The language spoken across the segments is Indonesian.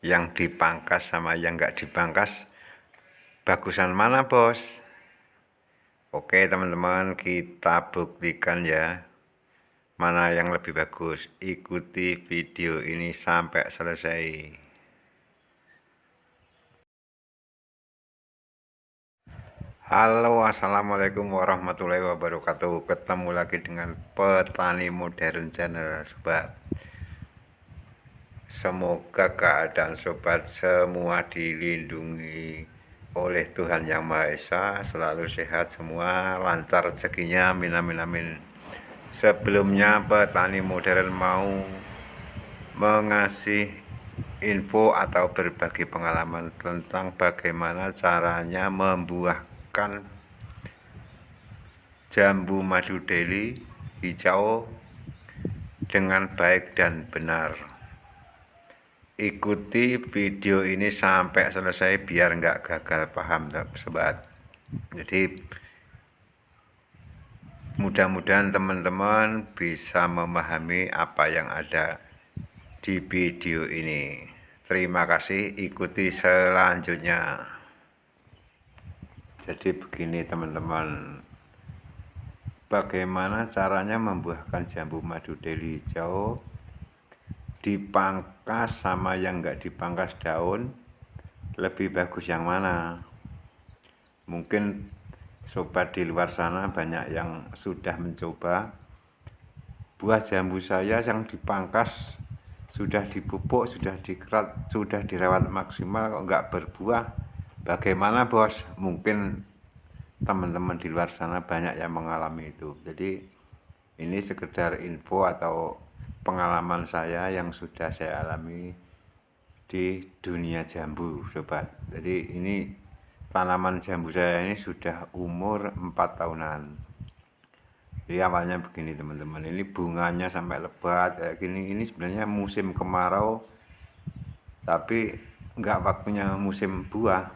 yang dipangkas sama yang nggak dipangkas bagusan mana bos? Oke teman-teman kita buktikan ya mana yang lebih bagus. Ikuti video ini sampai selesai. Halo assalamualaikum warahmatullahi wabarakatuh. Ketemu lagi dengan petani modern channel sobat Semoga keadaan sobat semua dilindungi oleh Tuhan Yang Maha Esa, selalu sehat semua, lancar rezekinya, amin amin amin. Sebelumnya petani modern mau mengasih info atau berbagi pengalaman tentang bagaimana caranya membuahkan jambu madu deli hijau dengan baik dan benar ikuti video ini sampai selesai biar nggak gagal paham sobat jadi mudah-mudahan teman-teman bisa memahami apa yang ada di video ini. Terima kasih. Ikuti selanjutnya. Jadi begini teman-teman. Bagaimana caranya membuahkan jambu madu deli hijau dipangkas sama yang enggak dipangkas daun lebih bagus yang mana? Mungkin sobat di luar sana banyak yang sudah mencoba. Buah jambu saya yang dipangkas sudah dipupuk, sudah dikerat, sudah dirawat maksimal kok enggak berbuah. Bagaimana bos? Mungkin teman-teman di luar sana banyak yang mengalami itu. Jadi ini sekedar info atau pengalaman saya yang sudah saya alami di dunia jambu sobat jadi ini tanaman jambu saya ini sudah umur 4 tahunan. Jadi awalnya begini teman-teman. Ini bunganya sampai lebat kayak gini. Ini sebenarnya musim kemarau tapi enggak waktunya musim buah.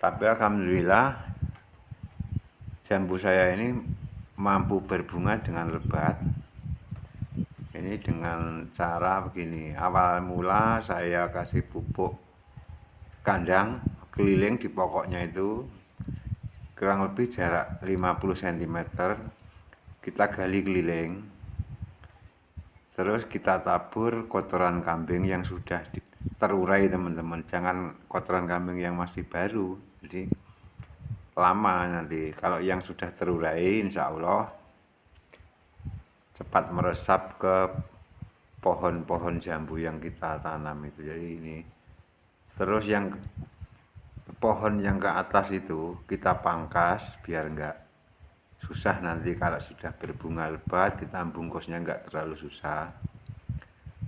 Tapi Alhamdulillah jambu saya ini mampu berbunga dengan lebat ini dengan cara begini. Awal mula saya kasih pupuk kandang keliling di pokoknya itu. Kurang lebih jarak 50 cm kita gali keliling. Terus kita tabur kotoran kambing yang sudah terurai teman-teman. Jangan kotoran kambing yang masih baru. Jadi lama nanti. Kalau yang sudah terurai insya Allah cepat meresap ke pohon-pohon jambu yang kita tanam itu. Jadi ini terus yang pohon yang ke atas itu kita pangkas biar enggak susah nanti kalau sudah berbunga lebat kita bungkusnya enggak terlalu susah.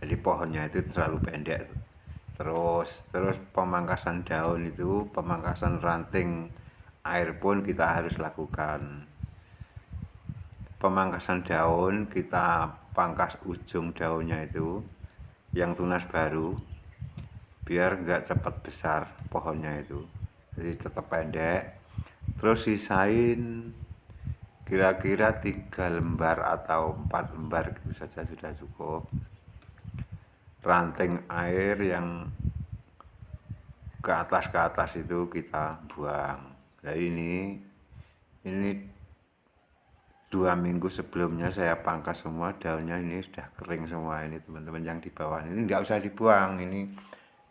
Jadi pohonnya itu terlalu pendek terus terus pemangkasan daun itu pemangkasan ranting air pun kita harus lakukan pemangkasan daun kita pangkas ujung daunnya itu yang tunas baru biar enggak cepat besar pohonnya itu. Jadi tetap pendek. Terus sisain kira-kira tiga lembar atau empat lembar gitu saja sudah cukup. Ranting air yang ke atas ke atas itu kita buang. Nah ini ini dua minggu sebelumnya saya pangkas semua daunnya ini sudah kering semua ini teman-teman yang di bawah ini. Nggak usah dibuang ini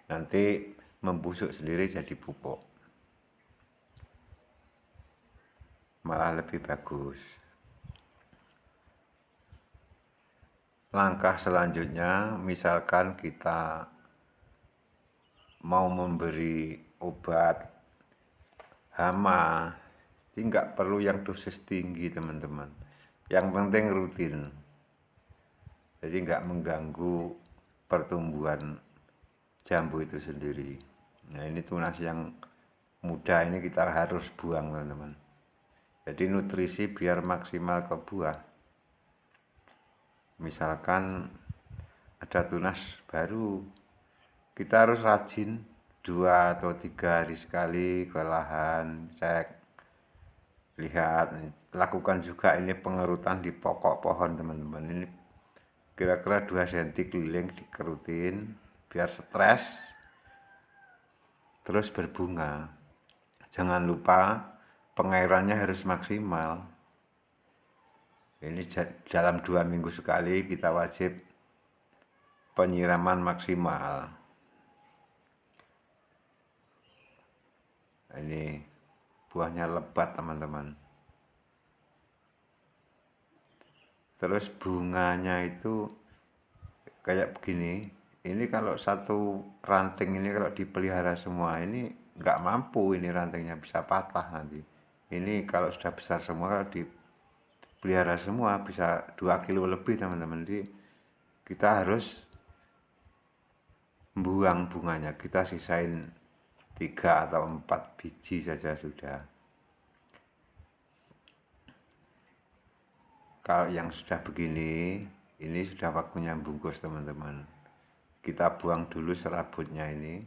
nanti membusuk sendiri jadi pupuk. Malah lebih bagus. Langkah selanjutnya misalkan kita mau memberi obat hama jadi nggak perlu yang dosis tinggi teman-teman. Yang penting rutin. Jadi nggak mengganggu pertumbuhan jambu itu sendiri. Nah ini tunas yang muda ini kita harus buang teman-teman. Jadi nutrisi biar maksimal ke buah. Misalkan ada tunas baru kita harus rajin dua atau tiga hari sekali ke lahan cek lihat lakukan juga ini pengerutan di pokok pohon teman-teman. Ini kira-kira 2 cm keliling dikerutin biar stres terus berbunga. Jangan lupa pengairannya harus maksimal. Ini dalam dua minggu sekali kita wajib penyiraman maksimal. Ini buahnya lebat teman-teman. Terus bunganya itu kayak begini. Ini kalau satu ranting ini kalau dipelihara semua ini nggak mampu ini rantingnya bisa patah nanti. Ini kalau sudah besar semua kalau dipelihara semua bisa dua kilo lebih teman-teman. Jadi kita harus buang bunganya kita sisain tiga atau empat biji saja sudah. Kalau yang sudah begini ini sudah waktunya bungkus teman-teman. Kita buang dulu serabutnya ini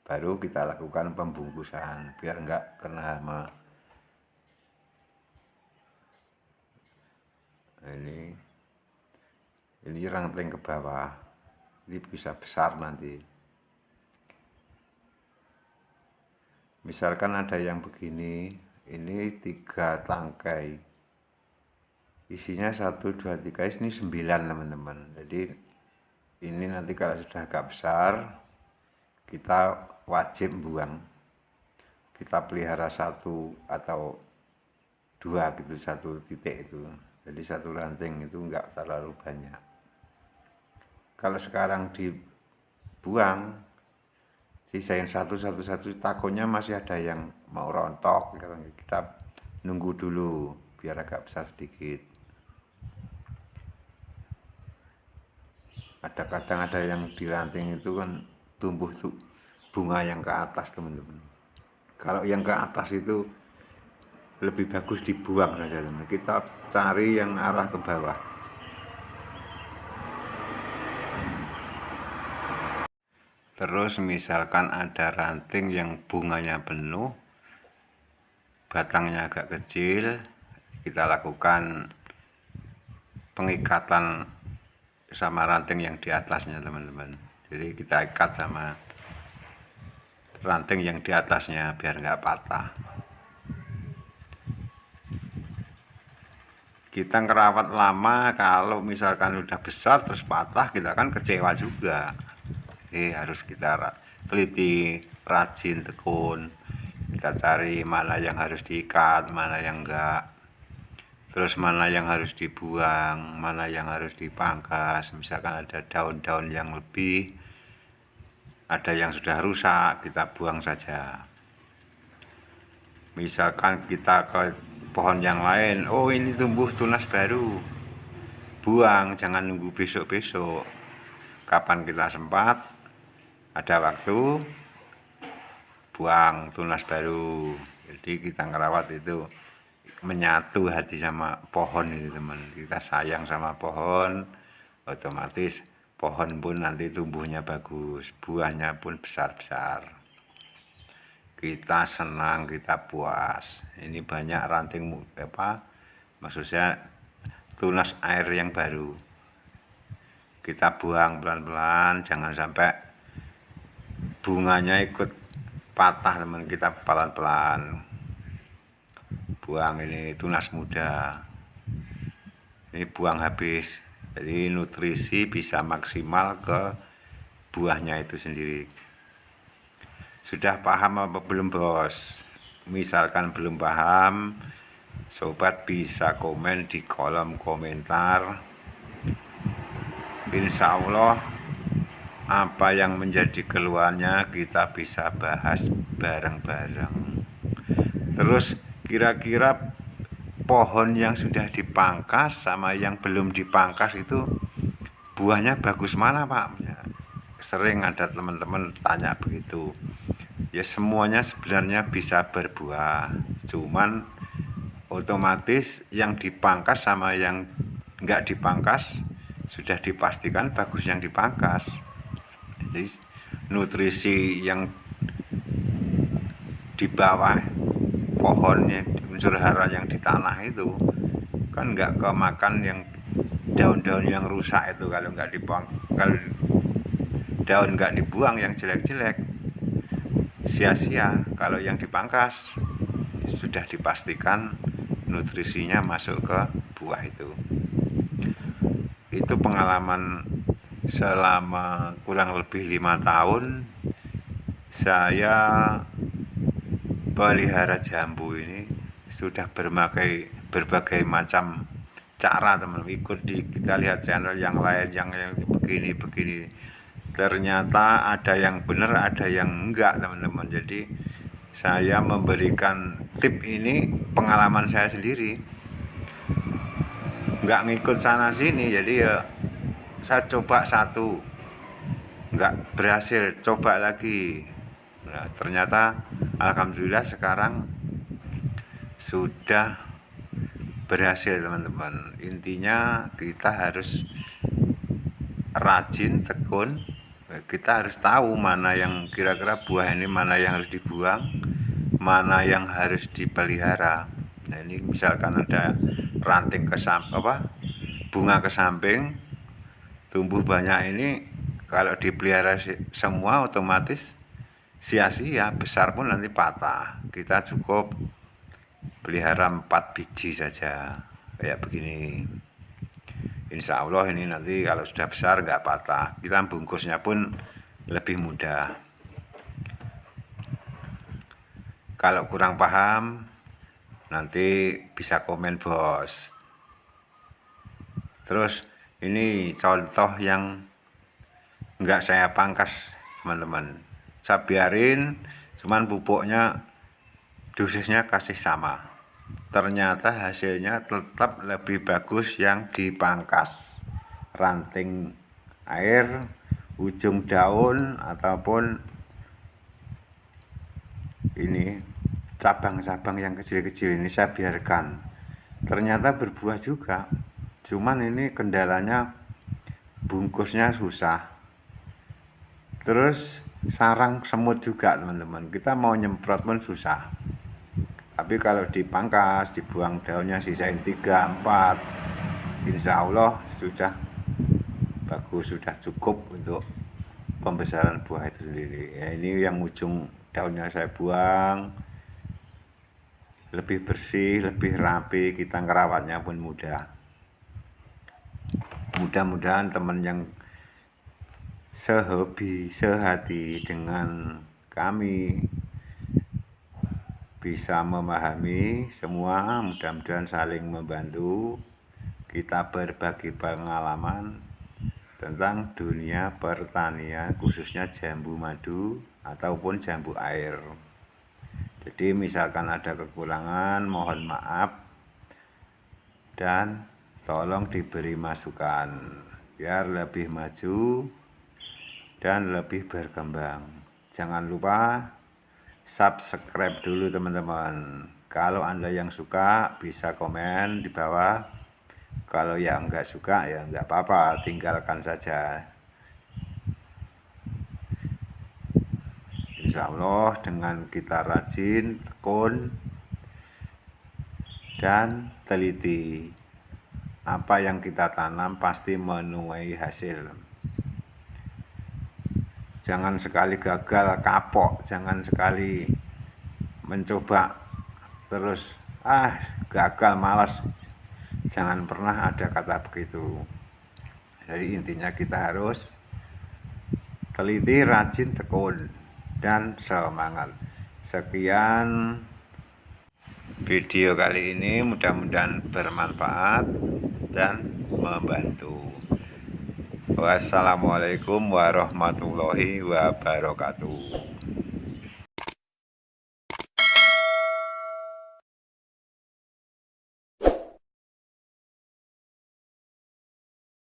baru kita lakukan pembungkusan biar enggak kena hama. Ini ini ranting ke bawah. Ini bisa besar nanti misalkan ada yang begini ini tiga tangkai. Isinya satu dua tiga ini sembilan teman-teman. Jadi ini nanti kalau sudah agak besar kita wajib buang. Kita pelihara satu atau dua gitu satu titik itu. Jadi satu ranting itu enggak terlalu banyak. Kalau sekarang dibuang sisain satu satu satu takutnya masih ada yang mau rontok kita nunggu dulu biar agak besar sedikit. Ada kadang ada yang di ranting itu kan tumbuh tuh bunga yang ke atas teman-teman. Kalau yang ke atas itu lebih bagus dibuang saja teman kita cari yang arah ke bawah terus misalkan ada ranting yang bunganya penuh batangnya agak kecil kita lakukan pengikatan sama ranting yang di atasnya teman-teman. Jadi kita ikat sama ranting yang di atasnya biar nggak patah. Kita ngerawat lama kalau misalkan udah besar terus patah kita kan kecewa juga jadi harus kita teliti rajin tekun. Kita cari mana yang harus diikat mana yang enggak. Terus mana yang harus dibuang mana yang harus dipangkas. Misalkan ada daun-daun yang lebih ada yang sudah rusak kita buang saja. Misalkan kita ke pohon yang lain oh ini tumbuh tunas baru. Buang jangan nunggu besok-besok. Kapan kita sempat ada waktu buang tunas baru. Jadi kita ngerawat itu menyatu hati sama pohon itu teman. Kita sayang sama pohon otomatis pohon pun nanti tumbuhnya bagus buahnya pun besar-besar. Kita senang kita puas. Ini banyak ranting apa maksudnya tunas air yang baru. Kita buang pelan-pelan jangan sampai bunganya ikut patah teman. Kita pelan-pelan buang ini tunas muda. Ini buang habis. Jadi nutrisi bisa maksimal ke buahnya itu sendiri. Sudah paham apa belum bos? Misalkan belum paham sobat bisa komen di kolom komentar. Insya Allah apa yang menjadi keluarnya kita bisa bahas bareng-bareng terus kira-kira pohon yang sudah dipangkas sama yang belum dipangkas itu buahnya bagus mana Pak? Ya, sering ada teman-teman tanya begitu. Ya semuanya sebenarnya bisa berbuah, cuman otomatis yang dipangkas sama yang enggak dipangkas sudah dipastikan bagus yang dipangkas. Jadi nutrisi yang di bawah pohonnya unsur hara yang di tanah itu kan nggak kemakan yang daun-daun yang rusak itu. Kalau nggak dipang kalau daun nggak dibuang yang jelek-jelek sia-sia. Kalau yang dipangkas sudah dipastikan nutrisinya masuk ke buah itu. Itu pengalaman selama kurang lebih lima tahun saya pelihara jambu ini sudah berbagai berbagai macam cara teman ikut di kita lihat channel yang lain yang, yang begini begini. Ternyata ada yang benar ada yang enggak teman-teman. Jadi saya memberikan tip ini pengalaman saya sendiri. Enggak ngikut sana sini jadi ya saya coba satu. Enggak berhasil. Coba lagi. Nah, ternyata Alhamdulillah sekarang sudah berhasil teman-teman. Intinya kita harus rajin tekun. Kita harus tahu mana yang kira-kira buah ini mana yang harus dibuang mana yang harus dipelihara. Nah ini misalkan ada ranting ke apa bunga ke samping tumbuh banyak ini kalau dipelihara semua otomatis sia-sia besar pun nanti patah. Kita cukup pelihara empat biji saja kayak begini. Insya Allah ini nanti kalau sudah besar nggak patah. Kita bungkusnya pun lebih mudah. Kalau kurang paham nanti bisa komen bos. Terus ini contoh yang enggak saya pangkas teman-teman. Saya biarin cuman pupuknya dosisnya kasih sama. Ternyata hasilnya tetap lebih bagus yang dipangkas. Ranting air ujung daun ataupun ini cabang-cabang yang kecil-kecil ini saya biarkan. Ternyata berbuah juga cuman ini kendalanya bungkusnya susah. Terus sarang semut juga teman-teman. Kita mau nyemprot pun susah. Tapi kalau dipangkas dibuang daunnya sisain 3 4 Insya Allah sudah bagus sudah cukup untuk pembesaran buah itu sendiri. Ya ini yang ujung daunnya saya buang. Lebih bersih lebih rapi kita ngerawatnya pun mudah mudah-mudahan teman yang sehobi, sehati dengan kami bisa memahami semua mudah-mudahan saling membantu. Kita berbagi pengalaman tentang dunia pertanian khususnya jambu madu ataupun jambu air. Jadi misalkan ada kekurangan mohon maaf. Dan tolong diberi masukan biar lebih maju dan lebih berkembang. Jangan lupa subscribe dulu teman-teman. Kalau Anda yang suka bisa komen di bawah. Kalau yang enggak suka ya enggak apa-apa, tinggalkan saja. Insya Allah dengan kita rajin, tekun, dan teliti. Apa yang kita tanam pasti menuai hasil. Jangan sekali gagal kapok. Jangan sekali mencoba terus ah gagal malas. Jangan pernah ada kata begitu. Jadi intinya kita harus teliti rajin tekun dan semangat. Sekian video kali ini mudah-mudahan bermanfaat dan membantu. Wassalamualaikum warahmatullahi wabarakatuh